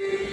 you